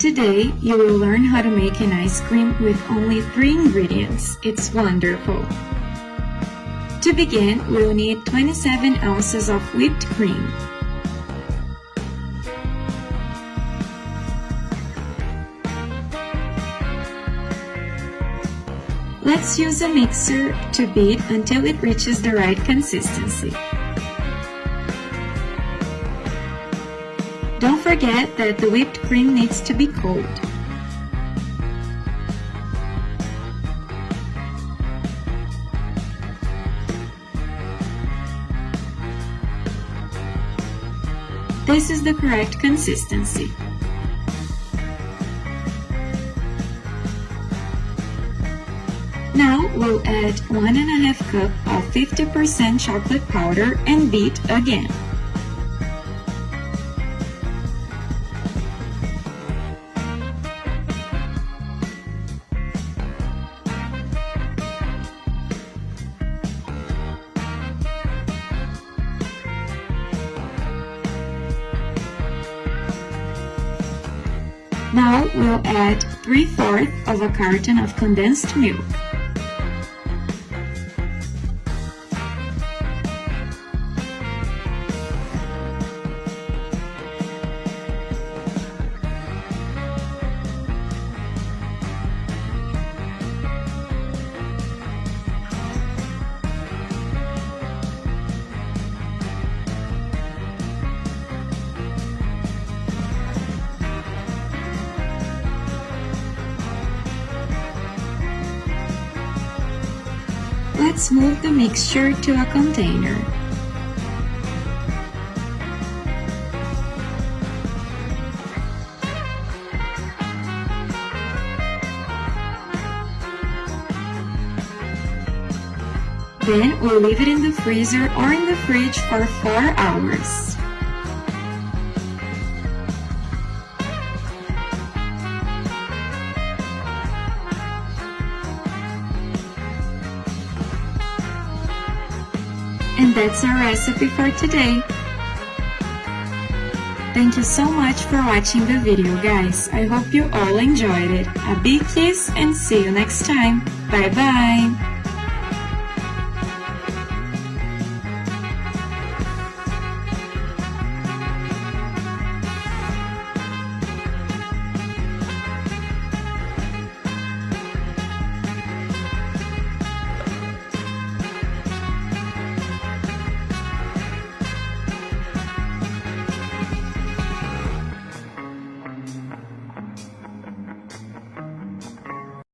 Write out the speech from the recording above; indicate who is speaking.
Speaker 1: Today, you will learn how to make an ice cream with only three ingredients. It's wonderful. To begin, we'll need 27 ounces of whipped cream. Let's use a mixer to beat until it reaches the right consistency. Don't forget that the whipped cream needs to be cold. This is the correct consistency. Now we'll add 1 and a half cup of 50% chocolate powder and beat again. Now we'll add 3 fourths of a carton of condensed milk. Let's move the mixture to a container. Then we'll leave it in the freezer or in the fridge for 4 hours. And that's our recipe for today. Thank you so much for watching the video guys. I hope you all enjoyed it. A big kiss and see you next time. Bye bye!